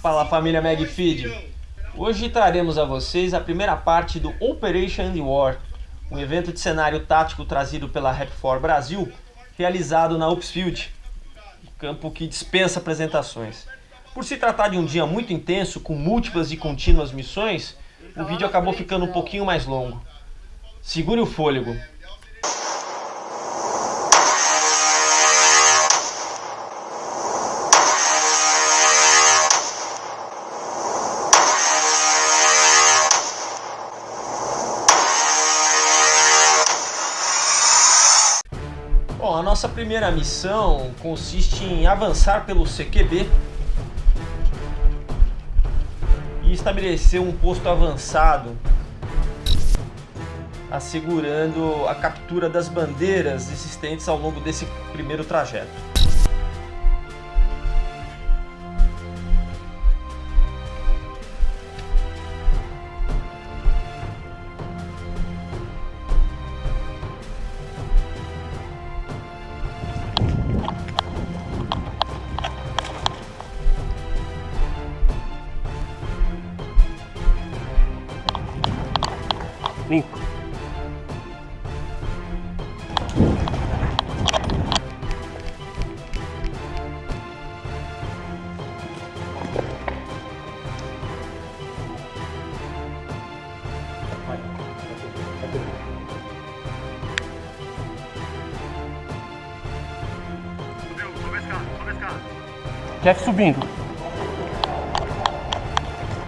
Fala família Magfeed! Hoje traremos a vocês a primeira parte do Operation War, um evento de cenário tático trazido pela Rap4 Brasil, realizado na Upsfield, campo que dispensa apresentações. Por se tratar de um dia muito intenso, com múltiplas e contínuas missões, o vídeo acabou ficando um pouquinho mais longo. Segure o fôlego, Bom, a nossa primeira missão consiste em avançar pelo CQB e estabelecer um posto avançado, assegurando a captura das bandeiras existentes ao longo desse primeiro trajeto. Jeff subindo.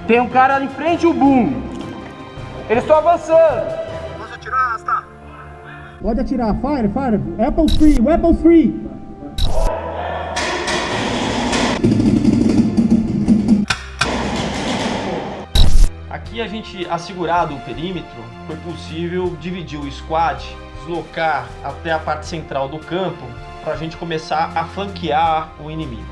Tem um cara ali em frente, o Boom. Eles estão avançando. Posso atirar, Asta? Pode atirar. Fire, fire. Apple free, weapon free. Aqui a gente, assegurado o perímetro, foi possível dividir o squad, deslocar até a parte central do campo para a gente começar a flanquear o inimigo.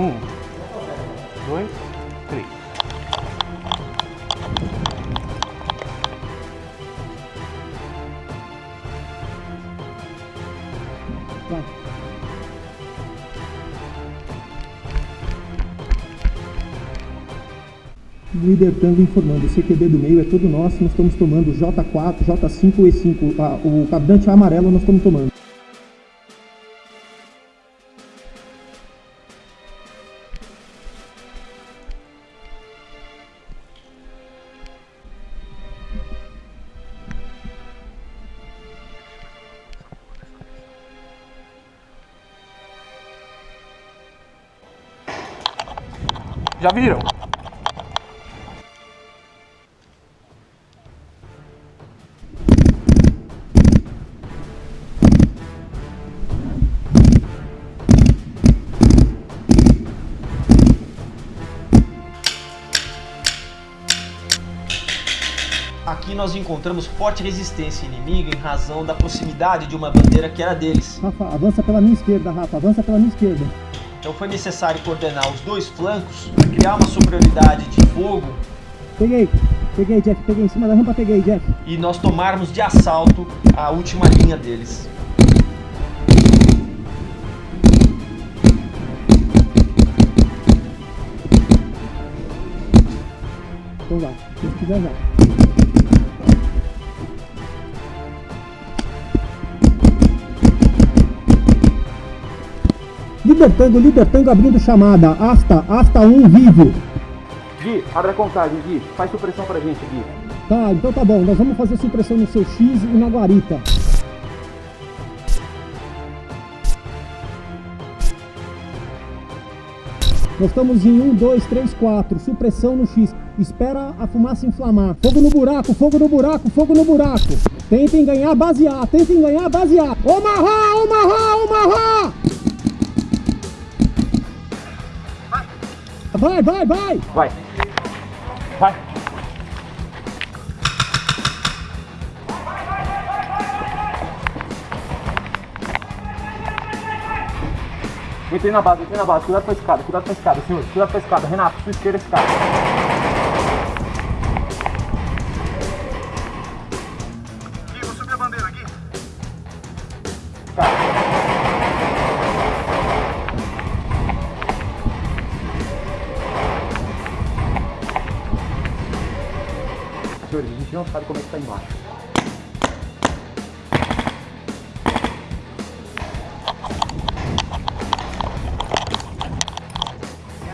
Um, dois, três. Vai. Líder Tango informando, o CQB do meio é todo nosso, nós estamos tomando J4, J5 e E5, ah, o cabrante amarelo nós estamos tomando. Já viram? Aqui nós encontramos forte resistência inimiga em razão da proximidade de uma bandeira que era deles. Rafa, avança pela minha esquerda, Rafa, avança pela minha esquerda. Então foi necessário coordenar os dois flancos para criar uma superioridade de fogo Peguei, peguei, Jeff, peguei em cima da rampa, peguei, Jeff. e nós tomarmos de assalto a última linha deles. Então vai, se quiser já. Líder Tango, líder Tango abrindo chamada. Asta, Asta 1 vivo. Gui, abre a contagem, Gui. Faz supressão pra gente, Gui. Tá, então tá bom. Nós vamos fazer supressão no seu X e na guarita. Nós estamos em 1, 2, 3, 4. Supressão no X. Espera a fumaça inflamar. Fogo no buraco, fogo no buraco, fogo no buraco. Tentem ganhar base A, tentem ganhar base A. Omaha, Omaha, Vai, vai, vai! Vai. Vai. Entrei na base, entrei na base. Cuidado com a escada, cuidado com a escada, senhor. Cuidado com a escada. Renato, sua esquerda escada. Não sabe como é que tá embaixo.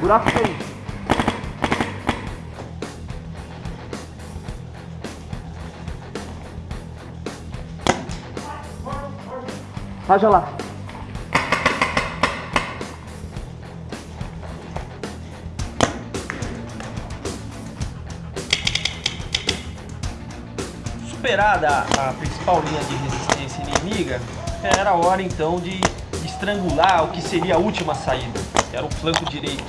Buraco tem. Raja lá. Superada a, principal linha de resistência inimiga, era hora então de estrangular o que seria a última saída, que era o flanco direito,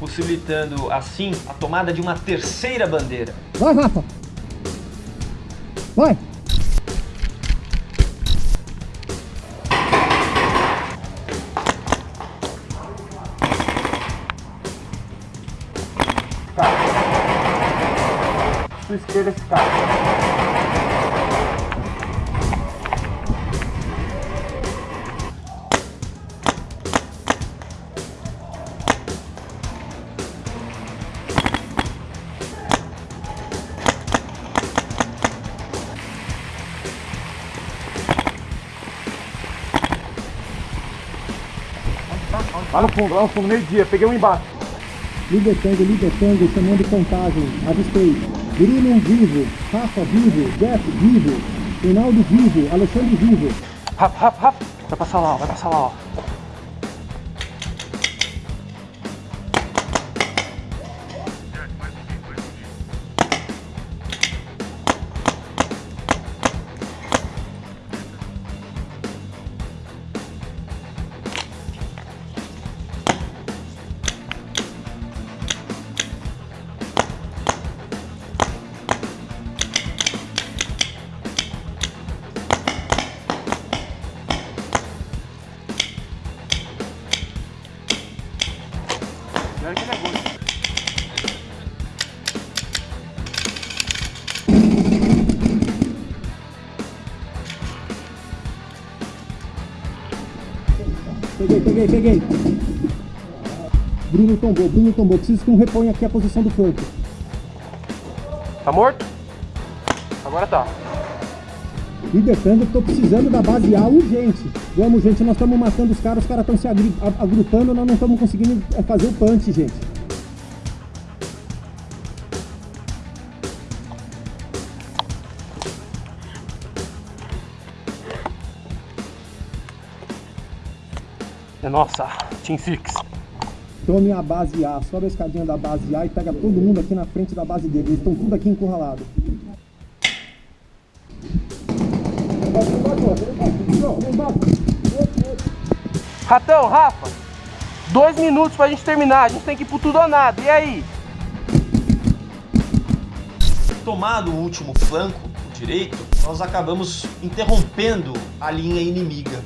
possibilitando assim a tomada de uma terceira bandeira. Vai, Rafa! Vai! Sua esquerda escada. Lá no fundo, lá no fundo, meio-dia. Peguei um embaixo. Líder Tango, líder Tango, chamando contagem. Avistei. Bruno vivo, Rafa vivo, Jeff vivo, Reinaldo vivo, Alexandre vivo. Rafa, Rafa, Rafa. Vai passar lá, ó, vai passar lá, ó. Olha que negócio. Peguei, peguei, peguei. Bruno tombou, Bruno tombou. Preciso que um reponha aqui a posição do flanco. Tá morto? Agora tá. Líder Tango, tô precisando da base A urgente. Vamos, gente, nós estamos matando os caras, os caras estão se agri- agrupando, nós não estamos conseguindo é, fazer o punch, gente. É nossa, Team Six. Tome a base A, sobe a escadinha da base A e pega todo mundo aqui na frente da base dele. Eles estão tudo aqui encurralados. Ratão, Rafa. Dois minutos pra gente terminar. A gente tem que ir pro tudo ou nada. E aí? Tomado o último flanco, o direito, nós acabamos interrompendo a linha inimiga.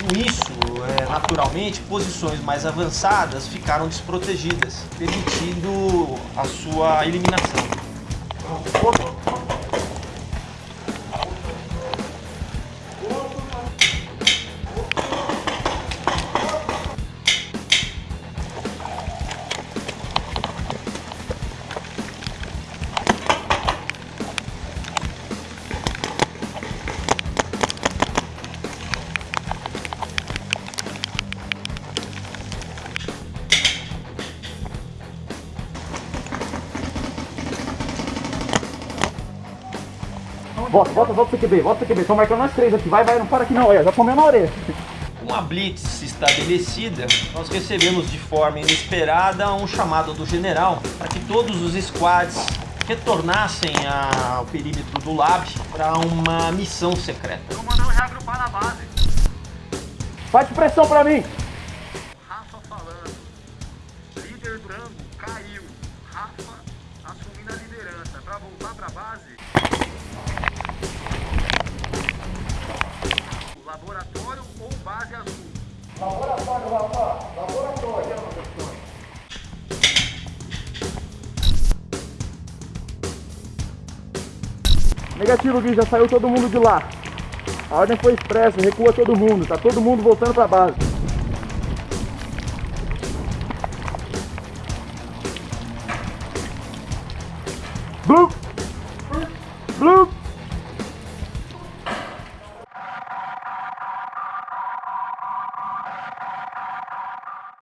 Com isso, é, naturalmente, posições mais avançadas ficaram desprotegidas, permitindo a sua eliminação. Volta, volta, volta pro CQB, volta pro CQB. Estão marcando nós três aqui. Vai, vai, não para aqui não. Olha, já comeu na orelha. Com a blitz estabelecida, nós recebemos de forma inesperada um chamado do general para que todos os squads retornassem ao perímetro do lab para uma missão secreta. Tô mandando reagrupar na base. Faz pressão pra mim. Rafa falando. Líder branco caiu. Rafa assumindo a liderança. Pra voltar pra base. Laboratório ou base azul? Negativo, Gui, já saiu todo mundo de lá. A ordem foi expressa, recua todo mundo. Tá todo mundo voltando pra base. Blue!